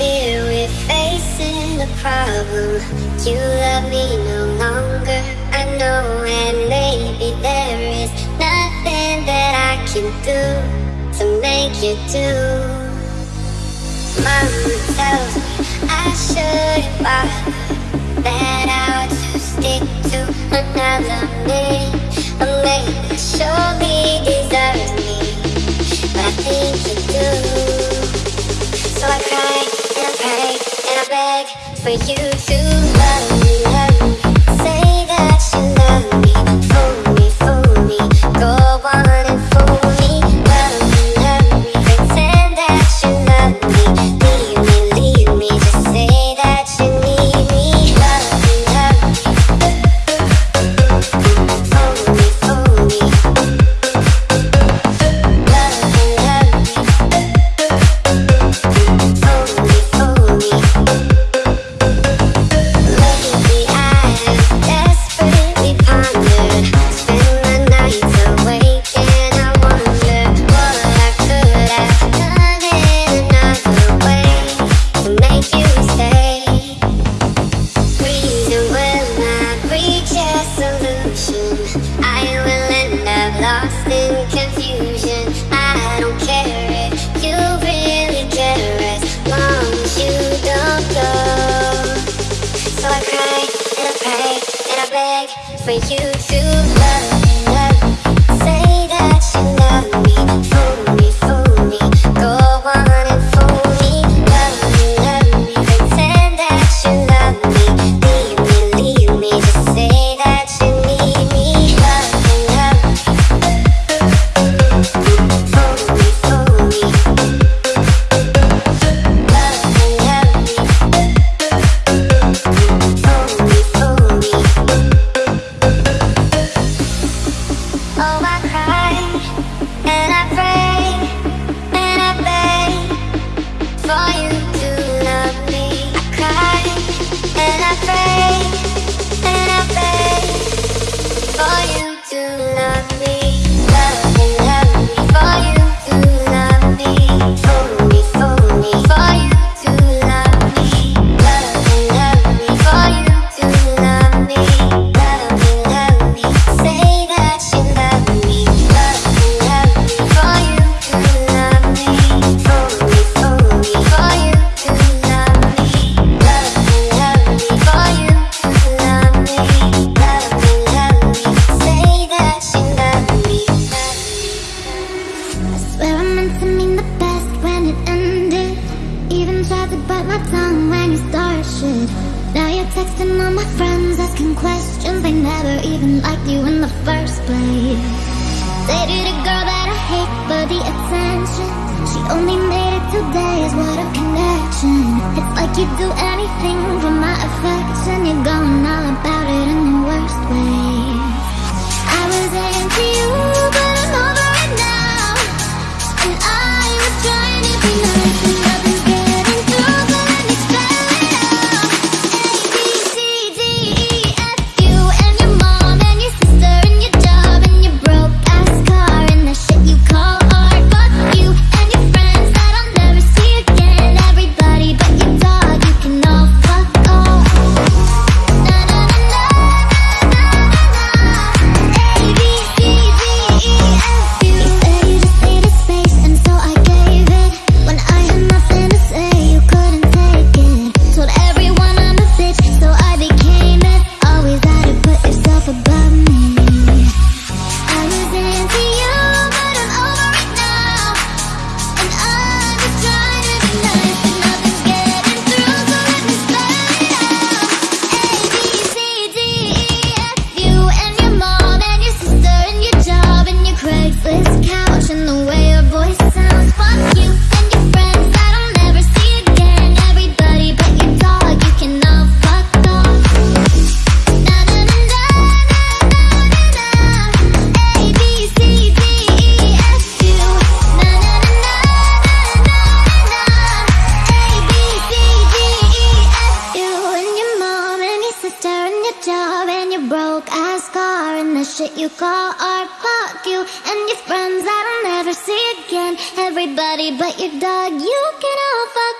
fear, we're facing a problem. You love me no longer, I know And maybe there is nothing that I can do To make you do. Mama tells me I shouldn't bother. That for you. for you to meant the best when it ended. Even tried to bite my tongue when you started. Shit Now you're texting all my friends asking questions They never even liked you in the first place. Girl that I hate for the attention She only made it connection. It's like you do anything for my affection. You're going all about it that you call or fuck you and your friends that I'll never see again. Everybody but your dog, you can all fuck